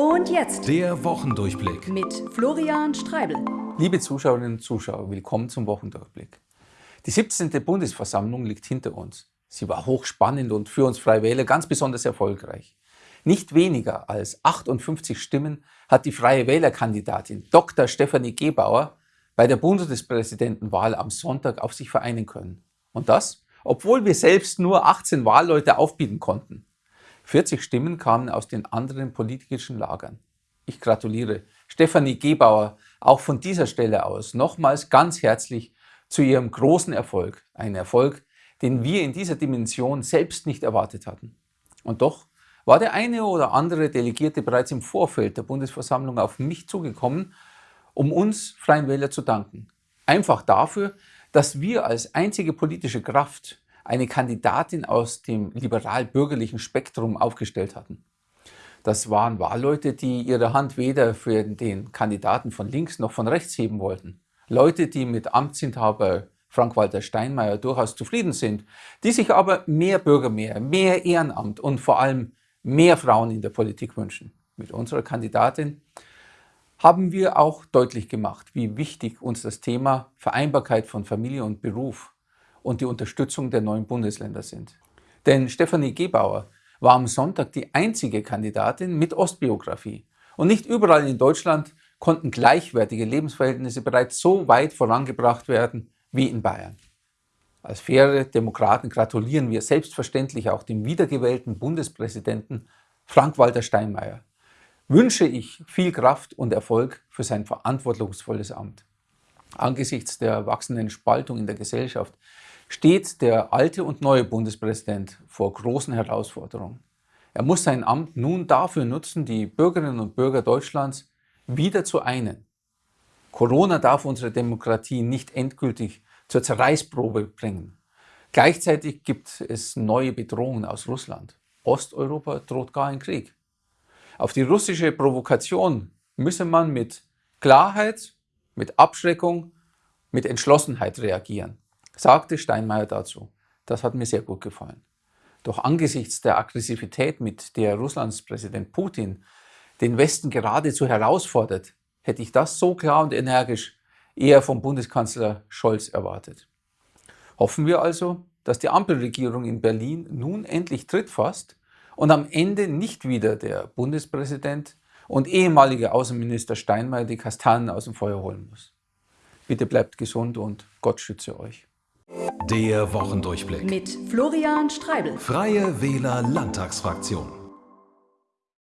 Und jetzt der Wochendurchblick mit Florian Streibel. Liebe Zuschauerinnen und Zuschauer, willkommen zum Wochendurchblick. Die 17. Bundesversammlung liegt hinter uns. Sie war hochspannend und für uns Freie Wähler ganz besonders erfolgreich. Nicht weniger als 58 Stimmen hat die Freie Wählerkandidatin Dr. Stefanie Gebauer bei der Bundespräsidentenwahl am Sonntag auf sich vereinen können. Und das, obwohl wir selbst nur 18 Wahlleute aufbieten konnten. 40 Stimmen kamen aus den anderen politischen Lagern. Ich gratuliere Stefanie Gebauer auch von dieser Stelle aus nochmals ganz herzlich zu ihrem großen Erfolg. Ein Erfolg, den wir in dieser Dimension selbst nicht erwartet hatten. Und doch war der eine oder andere Delegierte bereits im Vorfeld der Bundesversammlung auf mich zugekommen, um uns Freien Wähler zu danken. Einfach dafür, dass wir als einzige politische Kraft eine Kandidatin aus dem liberal-bürgerlichen Spektrum aufgestellt hatten. Das waren Wahlleute, die ihre Hand weder für den Kandidaten von links noch von rechts heben wollten. Leute, die mit Amtsinhaber Frank-Walter Steinmeier durchaus zufrieden sind, die sich aber mehr Bürger mehr, mehr Ehrenamt und vor allem mehr Frauen in der Politik wünschen. Mit unserer Kandidatin haben wir auch deutlich gemacht, wie wichtig uns das Thema Vereinbarkeit von Familie und Beruf und die Unterstützung der neuen Bundesländer sind. Denn Stefanie Gebauer war am Sonntag die einzige Kandidatin mit Ostbiografie. Und nicht überall in Deutschland konnten gleichwertige Lebensverhältnisse bereits so weit vorangebracht werden wie in Bayern. Als faire Demokraten gratulieren wir selbstverständlich auch dem wiedergewählten Bundespräsidenten Frank-Walter Steinmeier. Wünsche ich viel Kraft und Erfolg für sein verantwortungsvolles Amt. Angesichts der wachsenden Spaltung in der Gesellschaft steht der alte und neue Bundespräsident vor großen Herausforderungen. Er muss sein Amt nun dafür nutzen, die Bürgerinnen und Bürger Deutschlands wieder zu einen. Corona darf unsere Demokratie nicht endgültig zur Zerreißprobe bringen. Gleichzeitig gibt es neue Bedrohungen aus Russland. Osteuropa droht gar ein Krieg. Auf die russische Provokation müsse man mit Klarheit, mit Abschreckung, mit Entschlossenheit reagieren sagte Steinmeier dazu. Das hat mir sehr gut gefallen. Doch angesichts der Aggressivität, mit der Russlands Präsident Putin den Westen geradezu herausfordert, hätte ich das so klar und energisch eher vom Bundeskanzler Scholz erwartet. Hoffen wir also, dass die Ampelregierung in Berlin nun endlich Tritt fasst und am Ende nicht wieder der Bundespräsident und ehemalige Außenminister Steinmeier die Kastanen aus dem Feuer holen muss. Bitte bleibt gesund und Gott schütze euch. Der Wochendurchblick. Mit Florian Streibel. Freie Wähler Landtagsfraktion.